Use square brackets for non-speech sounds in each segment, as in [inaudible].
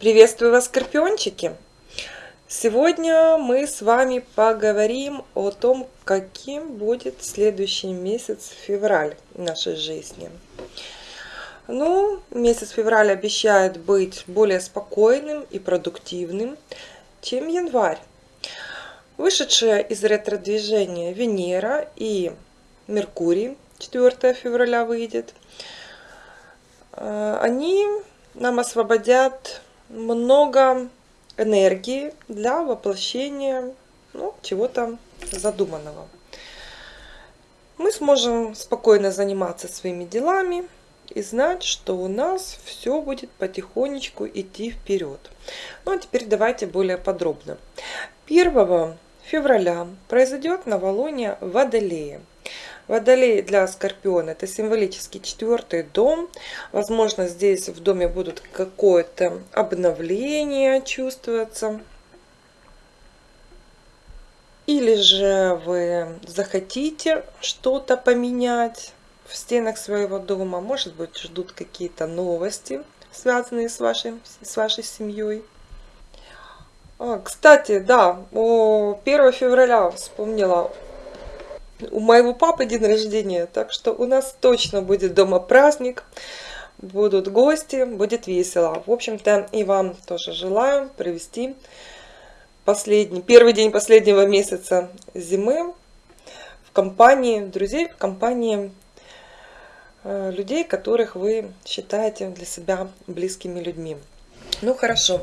Приветствую вас, скорпиончики! Сегодня мы с вами поговорим о том, каким будет следующий месяц февраль нашей жизни. Ну, месяц февраль обещает быть более спокойным и продуктивным, чем январь. Вышедшая из ретро-движения Венера и Меркурий 4 февраля выйдет, э, они нам освободят много энергии для воплощения ну, чего-то задуманного. Мы сможем спокойно заниматься своими делами и знать, что у нас все будет потихонечку идти вперед. Ну а теперь давайте более подробно. 1 февраля произойдет новолуние Водолея. Водолей для Скорпиона это символический четвертый дом. Возможно, здесь в доме будут какое-то обновление чувствоваться. Или же вы захотите что-то поменять в стенах своего дома. Может быть, ждут какие-то новости, связанные с вашей, с вашей семьей. А, кстати, да, 1 февраля вспомнила у моего папы день рождения, так что у нас точно будет дома праздник, будут гости, будет весело. В общем-то, и вам тоже желаю провести последний, первый день последнего месяца зимы в компании друзей, в компании э, людей, которых вы считаете для себя близкими людьми. Ну хорошо.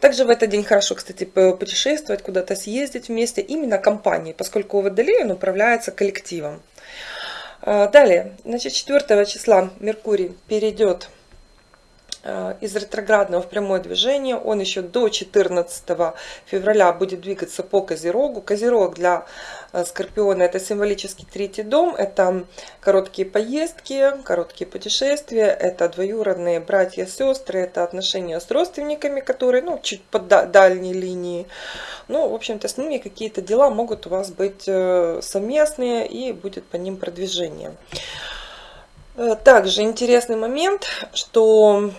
Также в этот день хорошо, кстати, путешествовать, куда-то съездить вместе, именно компанией, поскольку Водолей он управляется коллективом. А, далее, значит, 4 числа Меркурий перейдет из ретроградного в прямое движение. Он еще до 14 февраля будет двигаться по Козерогу. Козерог для э, Скорпиона это символический третий дом. Это короткие поездки, короткие путешествия. Это двоюродные братья, сестры. Это отношения с родственниками, которые ну, чуть по дальней линии. Ну, в общем-то, с ними какие-то дела могут у вас быть э, совместные и будет по ним продвижение. Также интересный момент, что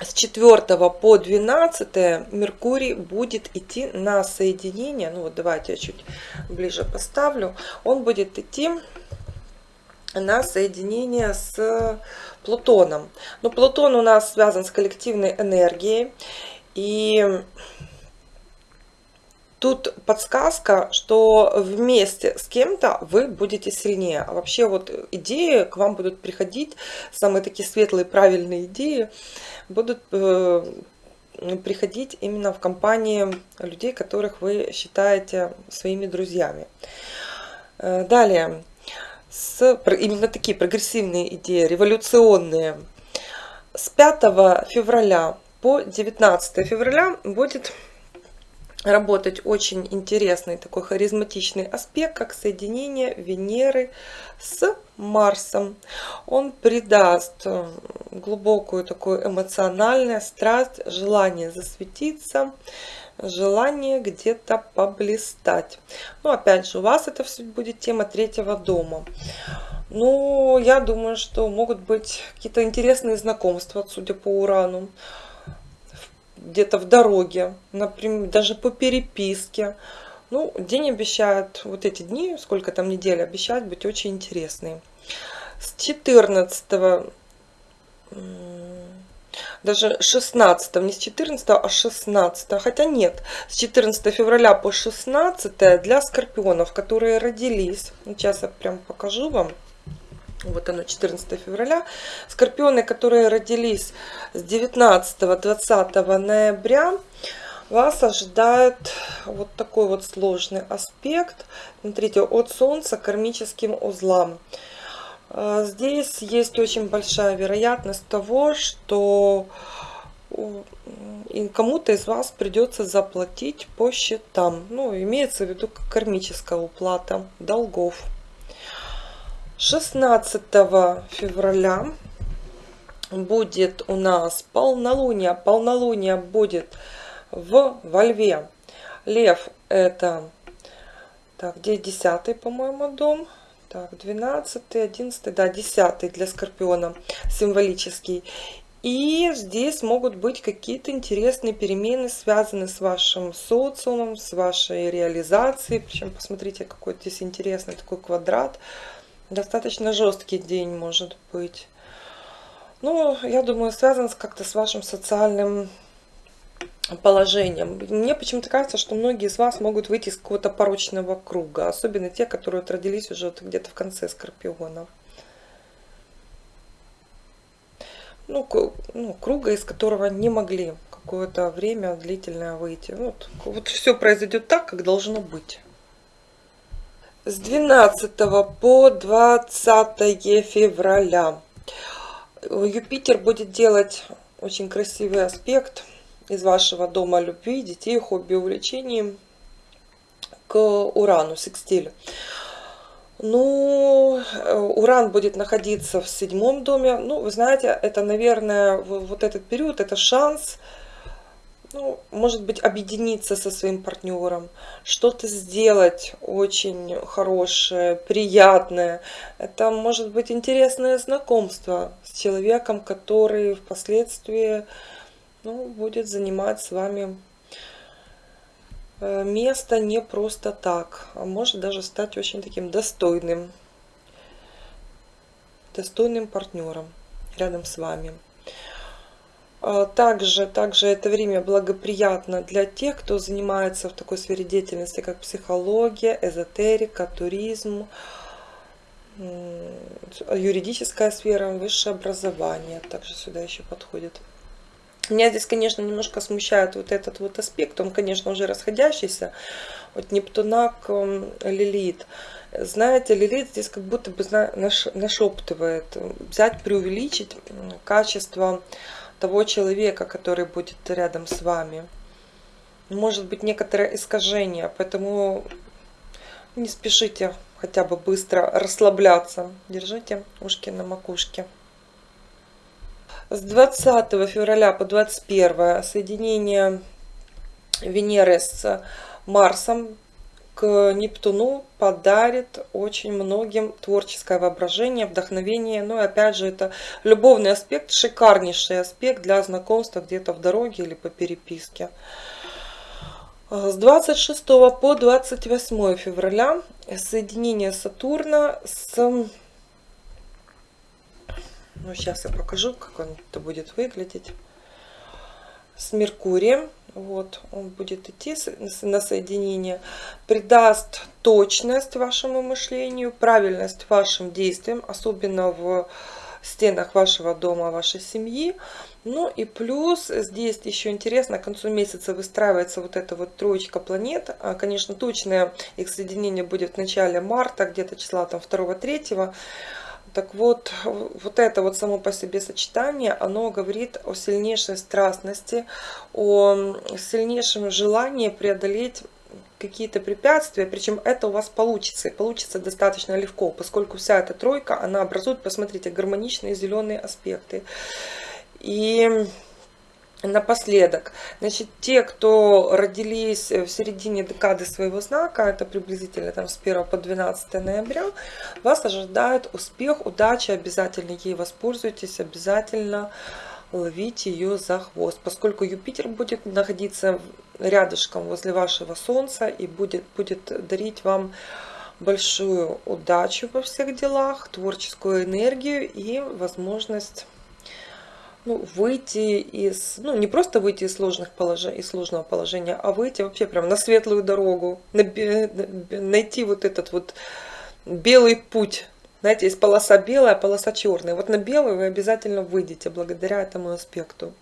с 4 по 12 Меркурий будет идти на соединение. Ну вот давайте я чуть ближе поставлю. Он будет идти на соединение с Плутоном. Но Плутон у нас связан с коллективной энергией. И Тут подсказка, что вместе с кем-то вы будете сильнее. А вообще вот идеи к вам будут приходить, самые такие светлые, правильные идеи будут э, приходить именно в компании людей, которых вы считаете своими друзьями. Э, далее, с, именно такие прогрессивные идеи, революционные. С 5 февраля по 19 февраля будет работать очень интересный такой харизматичный аспект, как соединение Венеры с Марсом. Он придаст э, глубокую такую эмоциональную страсть, желание засветиться, желание где-то поблистать. Ну, опять же, у вас это все будет тема третьего дома. Ну, я думаю, что могут быть какие-то интересные знакомства, судя по Урану где-то в дороге, например, даже по переписке. Ну, день обещает, вот эти дни, сколько там недель, обещают быть очень интересные. С 14 даже 16, не с 14, а 16, хотя нет, с 14 февраля по 16 для скорпионов, которые родились, сейчас я прям покажу вам, вот оно, 14 февраля. Скорпионы, которые родились с 19-20 ноября, вас ожидает вот такой вот сложный аспект. Смотрите, от Солнца кармическим узлам. А, здесь есть очень большая вероятность того, что кому-то из вас придется заплатить по счетам. Ну, имеется в виду кармическая уплата долгов. 16 февраля будет у нас полнолуние. Полнолуние будет в во льве. Лев это, так, где 10 по-моему, дом? Так, 12, 11, да, 10 для Скорпиона, символический. И здесь могут быть какие-то интересные перемены, связанные с вашим социумом, с вашей реализацией. Причем посмотрите, какой здесь интересный такой квадрат. Достаточно жесткий день может быть. Ну, я думаю, связан как-то с вашим социальным положением. Мне почему-то кажется, что многие из вас могут выйти из какого-то порочного круга. Особенно те, которые вот родились уже вот где-то в конце Скорпиона. Ну, ну, круга, из которого не могли какое-то время длительное выйти. Вот, вот все произойдет так, как должно быть. С 12 по 20 февраля Юпитер будет делать очень красивый аспект из вашего дома любви, детей, хобби, увлечений к Урану, секстилю. Ну, э, Уран будет находиться в седьмом доме. Ну, вы знаете, это, наверное, вот этот период, это шанс, ну, может быть, объединиться со своим партнером, что-то сделать очень хорошее, приятное. Это может быть интересное знакомство с человеком, который впоследствии ну, будет занимать с вами э, место не просто так, а может даже стать очень таким достойным, достойным партнером рядом с вами. А, также, также это время благоприятно для тех, кто занимается в такой сфере деятельности, как психология, эзотерика, туризм, юридическая сфера, высшее образование. Также сюда еще подходит. Меня здесь, конечно, немножко смущает вот этот вот аспект. Он, конечно, уже расходящийся от Нептуна к Лилит. Знаете, Лилит здесь как будто бы нашептывает, взять, преувеличить качество того человека, который будет рядом с вами. Может быть некоторое искажение, поэтому не спешите хотя бы быстро расслабляться. Держите ушки на макушке. С 20 февраля по 21 соединение Венеры с Марсом к Нептуну подарит очень многим творческое воображение, вдохновение. Ну и опять же, это любовный аспект, шикарнейший аспект для знакомства где-то в дороге или по переписке. С 26 по 28 февраля соединение Сатурна с... Ну, сейчас я покажу, как он это будет выглядеть. С Меркурием вот, он будет идти на соединение, придаст точность вашему мышлению, правильность вашим действиям, особенно в стенах вашего дома, вашей семьи. Ну и плюс здесь еще интересно, к концу месяца выстраивается вот эта вот троечка планет. А, конечно, точное их соединение будет в начале марта, где-то числа там 2-3. Так вот, вот это вот само по себе сочетание, оно говорит о сильнейшей страстности, о сильнейшем желании преодолеть какие-то препятствия, причем это у вас получится, и получится достаточно легко, поскольку вся эта тройка, она образует, посмотрите, гармоничные зеленые аспекты. И Напоследок, значит, те, кто родились в середине декады своего знака, это приблизительно там с 1 по 12 ноября, вас ожидает успех, удача, обязательно ей воспользуйтесь, обязательно ловите ее за хвост, поскольку Юпитер будет находиться рядышком возле вашего Солнца и будет, будет дарить вам большую удачу во всех делах, творческую энергию и возможность ну, выйти из, ну, не просто выйти из, сложных положений, из сложного положения, а выйти вообще прям на светлую дорогу, на, найти вот этот вот белый путь. Знаете, есть полоса белая, полоса черная. Вот на белую вы обязательно выйдете благодаря этому аспекту.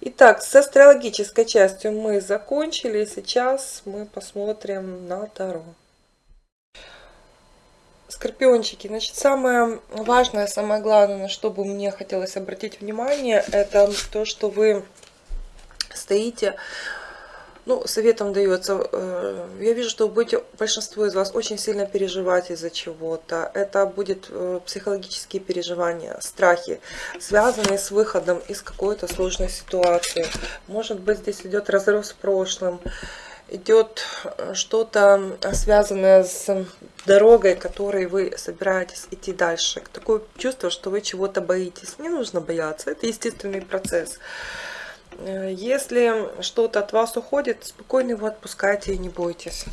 Итак, с астрологической частью мы закончили. Сейчас мы посмотрим на Таро. Скорпиончики, значит, самое важное, самое главное, на что бы мне хотелось обратить внимание, это то, что вы стоите, ну, советом дается, э, я вижу, что будете, большинство из вас очень сильно переживать из-за чего-то. Это будет э, психологические переживания, страхи, связанные с выходом из какой-то сложной ситуации. Может быть, здесь идет разрыв с прошлым, идет что-то связанное с дорогой, которой вы собираетесь идти дальше. Такое чувство, что вы чего-то боитесь. Не нужно бояться, это естественный процесс. Если что-то от вас уходит, спокойно его отпускайте и не бойтесь.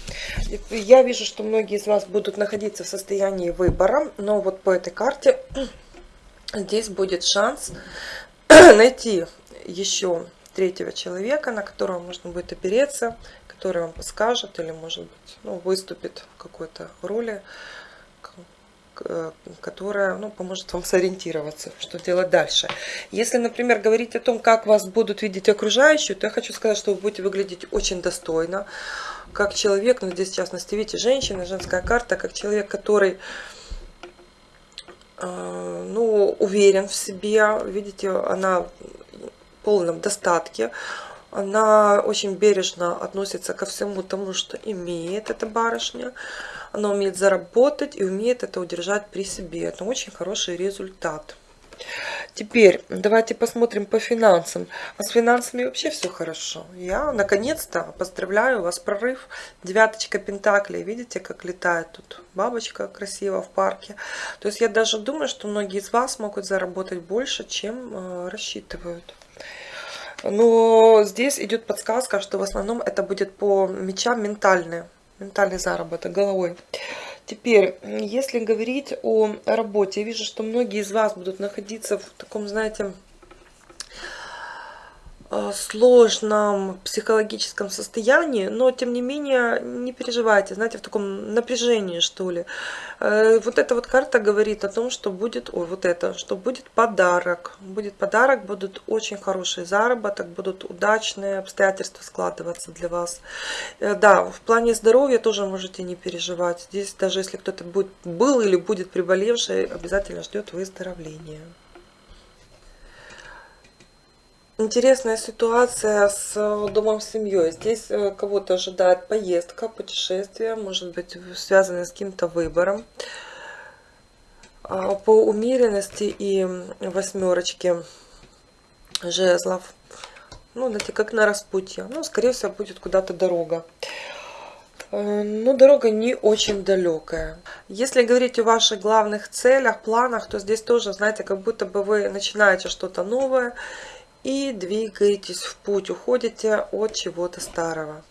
Я вижу, что многие из вас будут находиться в состоянии выбора, но вот по этой карте [clears throat] здесь будет шанс [clears throat] найти еще третьего человека, на которого можно будет опереться, который вам подскажет или, может быть, ну, выступит в какой-то роли, которая ну, поможет вам сориентироваться, что делать дальше. Если, например, говорить о том, как вас будут видеть окружающие, то я хочу сказать, что вы будете выглядеть очень достойно, как человек, ну здесь в частности, видите, женщина, женская карта, как человек, который э, ну, уверен в себе, видите, она полном достатке. Она очень бережно относится ко всему тому, что имеет эта барышня. Она умеет заработать и умеет это удержать при себе. Это очень хороший результат. Теперь давайте посмотрим по финансам. А с финансами вообще все хорошо. Я наконец-то поздравляю вас, прорыв. Девяточка пентаклей. Видите, как летает тут бабочка красиво в парке. То есть я даже думаю, что многие из вас могут заработать больше, чем э, рассчитывают. Но здесь идет подсказка, что в основном это будет по мечам ментальный, ментальный заработок головой. Теперь, если говорить о работе, я вижу, что многие из вас будут находиться в таком, знаете, сложном психологическом состоянии, но тем не менее не переживайте, знаете, в таком напряжении, что ли. Э, вот эта вот карта говорит о том, что будет, ой, вот это, что будет подарок. Будет подарок, будут очень хороший заработок, будут удачные обстоятельства складываться для вас. Э, да, в плане здоровья тоже можете не переживать. Здесь даже если кто-то будет, был или будет приболевший, обязательно ждет выздоровления. Интересная ситуация с э, домом с семьей. Здесь э, кого-то ожидает поездка, путешествие, может быть связанное с каким-то выбором. А, по умеренности и восьмерочке жезлов. Ну, знаете, как на распутье. Ну, скорее всего, будет куда-то дорога. Э, но дорога не очень далекая. Если говорить о ваших главных целях, планах, то здесь тоже, знаете, как будто бы вы начинаете что-то новое и двигаетесь в путь, уходите от чего-то старого.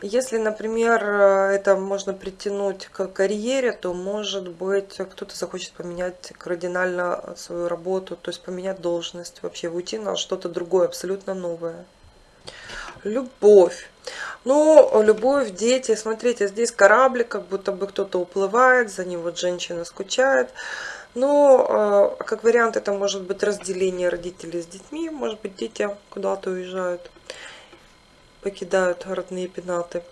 Если, например, это можно притянуть к карьере, то, может быть, кто-то захочет поменять кардинально свою работу, то есть поменять должность, вообще уйти на что-то другое, абсолютно новое. Любовь. Ну, любовь, дети. Смотрите, здесь кораблик, как будто бы кто-то уплывает, за ним вот женщина скучает. Но, э, как вариант, это может быть разделение родителей с детьми. Может быть, дети куда-то уезжают, покидают родные пенаты.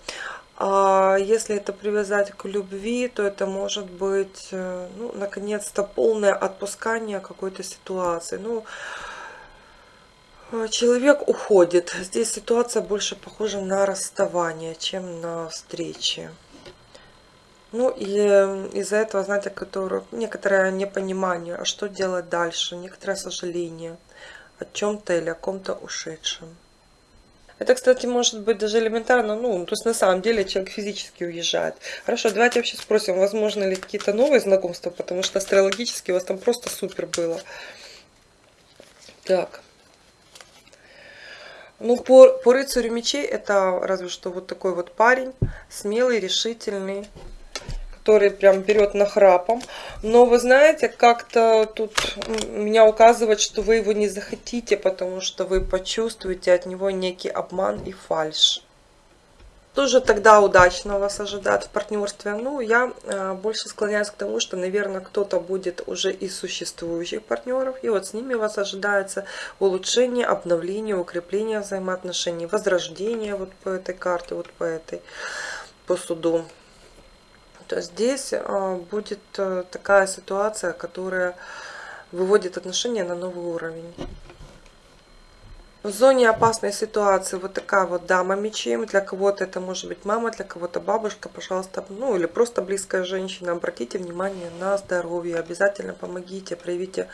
А если это привязать к любви, то это может быть, э, ну, наконец-то, полное отпускание какой-то ситуации. Ну, человек уходит. Здесь ситуация больше похожа на расставание, чем на встречи. Ну и из-за этого, знаете, которое, некоторое непонимание, а что делать дальше, некоторое сожаление о чем-то или о ком-то ушедшем. Это, кстати, может быть даже элементарно, ну, то есть на самом деле человек физически уезжает. Хорошо, давайте вообще спросим, возможно ли какие-то новые знакомства, потому что астрологически у вас там просто супер было. Так. Ну, по, по рыцарю мечей это разве что вот такой вот парень, смелый, решительный, который прям берет нахрапом. Но вы знаете, как-то тут меня указывает, что вы его не захотите, потому что вы почувствуете от него некий обман и фальш. Тоже тогда удачно вас ожидает в партнерстве. Ну, я э, больше склоняюсь к тому, что, наверное, кто-то будет уже из существующих партнеров. И вот с ними вас ожидается улучшение, обновление, укрепление взаимоотношений, возрождение вот по этой карте, вот по этой, по суду то здесь а, будет э, такая ситуация, которая выводит отношения на новый уровень. В зоне опасной ситуации вот такая вот дама мечей. Для кого-то это может быть мама, для кого-то бабушка. Пожалуйста, ну или просто близкая женщина. Обратите внимание на здоровье. Обязательно помогите, проявите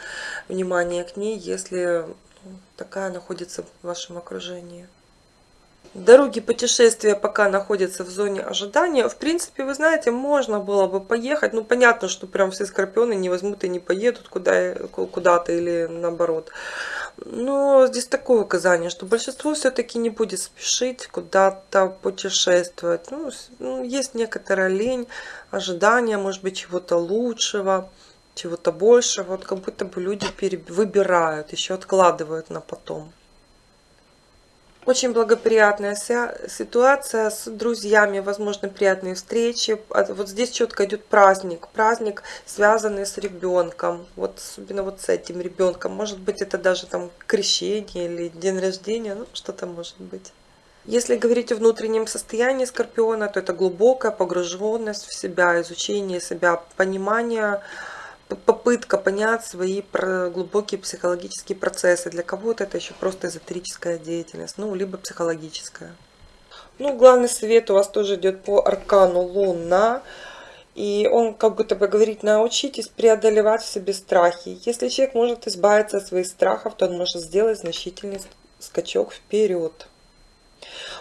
внимание к ней, если ну, такая находится в вашем окружении. Дороги путешествия пока находятся в зоне ожидания. В принципе, вы знаете, можно было бы поехать. Ну, понятно, что прям все скорпионы не возьмут и не поедут куда-то куда или наоборот. Но здесь такое указание, что большинство все-таки не будет спешить куда-то путешествовать. Ну, ну, есть некоторая лень, ожидание, может быть, чего-то лучшего, чего-то большего. Вот как будто бы люди выбирают, еще откладывают на потом. Очень благоприятная ситуация с друзьями, возможно, приятные встречи. Вот здесь четко идет праздник. Праздник, связанный с ребенком. Вот особенно вот с этим ребенком. Может быть, это даже там крещение или день рождения. Ну, что-то может быть. Если говорить о внутреннем состоянии скорпиона, то это глубокая погруженность в себя, изучение себя, понимание попытка понять свои глубокие психологические процессы. Для кого-то это еще просто эзотерическая деятельность, ну, либо психологическая. Ну, главный совет у вас тоже идет по аркану Луна. И он как будто бы говорит, научитесь преодолевать в себе страхи. Если человек может избавиться от своих страхов, то он может сделать значительный скачок вперед.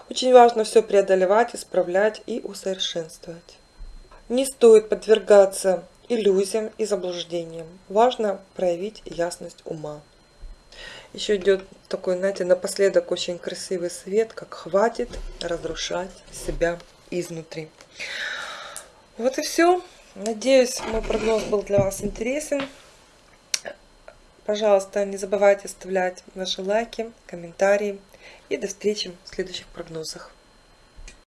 Очень важно все преодолевать, исправлять и усовершенствовать. Не стоит подвергаться иллюзиям и заблуждениям. Важно проявить ясность ума. Еще идет такой, знаете, напоследок очень красивый совет, как хватит разрушать себя изнутри. Вот и все. Надеюсь, мой прогноз был для вас интересен. Пожалуйста, не забывайте оставлять ваши лайки, комментарии. И до встречи в следующих прогнозах.